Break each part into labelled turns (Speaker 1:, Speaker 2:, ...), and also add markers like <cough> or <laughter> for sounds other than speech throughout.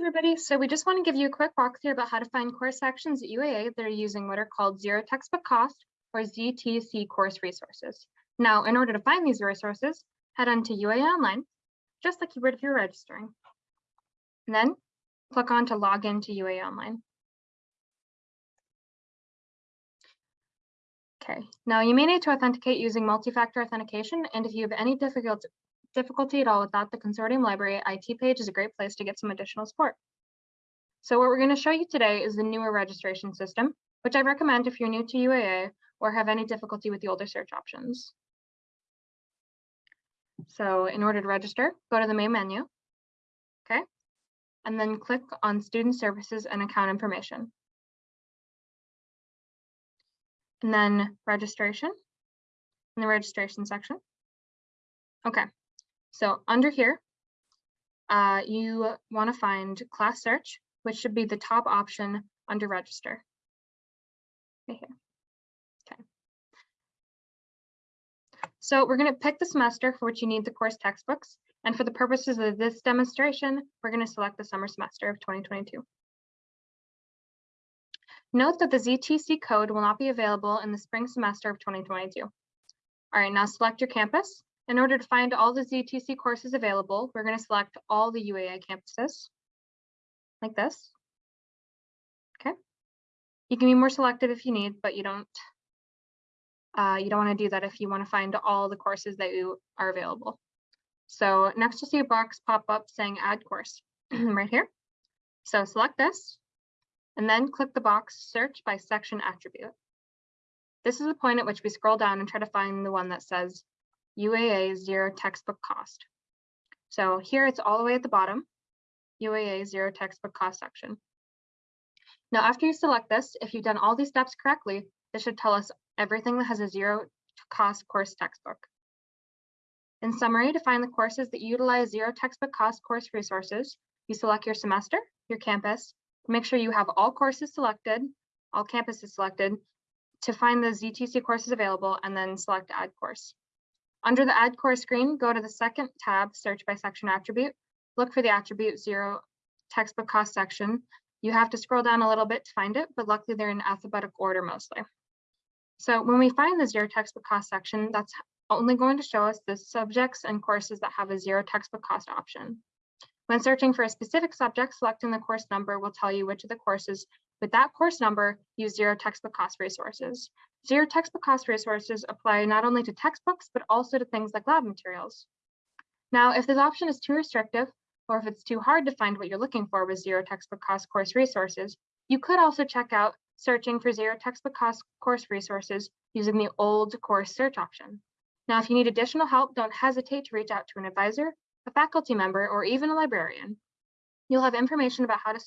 Speaker 1: everybody. So we just want to give you a quick walkthrough about how to find course sections at UAA that are using what are called zero textbook cost or ZTC course resources. Now, in order to find these resources, head on to UAA Online, just like you would if you're registering. And then click on to log into UAA Online. Okay, now you may need to authenticate using multi-factor authentication, and if you have any difficult, difficulty at all without the consortium library, IT page is a great place to get some additional support. So what we're going to show you today is the newer registration system, which I recommend if you're new to UAA or have any difficulty with the older search options. So in order to register, go to the main menu, okay, and then click on Student Services and Account Information. And then registration in the registration section. Okay, so under here, uh, you want to find class search, which should be the top option under register. Right here. Okay. So we're going to pick the semester for which you need the course textbooks. And for the purposes of this demonstration, we're going to select the summer semester of 2022. Note that the ZTC code will not be available in the spring semester of 2022. All right, now select your campus in order to find all the ZTC courses available, we're going to select all the UAA campuses like this. Okay. You can be more selective if you need, but you don't uh, you don't want to do that if you want to find all the courses that you are available. So next you'll see a box pop up saying add course <clears throat> right here. So select this and then click the box search by section attribute. This is the point at which we scroll down and try to find the one that says UAA zero textbook cost. So here it's all the way at the bottom, UAA zero textbook cost section. Now, after you select this, if you've done all these steps correctly, this should tell us everything that has a zero cost course textbook. In summary, to find the courses that utilize zero textbook cost course resources, you select your semester, your campus, make sure you have all courses selected, all campuses selected, to find the ZTC courses available, and then select add course. Under the Add Course screen, go to the second tab, Search by Section Attribute. Look for the attribute zero textbook cost section. You have to scroll down a little bit to find it, but luckily they're in alphabetic order mostly. So when we find the zero textbook cost section, that's only going to show us the subjects and courses that have a zero textbook cost option. When searching for a specific subject, selecting the course number will tell you which of the courses with that course number use zero textbook cost resources. Zero textbook cost resources apply not only to textbooks, but also to things like lab materials. Now, if this option is too restrictive, or if it's too hard to find what you're looking for with zero textbook cost course resources, you could also check out searching for zero textbook cost course resources using the old course search option. Now, if you need additional help, don't hesitate to reach out to an advisor, a faculty member, or even a librarian. You'll have information about how to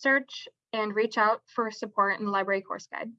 Speaker 1: research and reach out for support in the library course guide.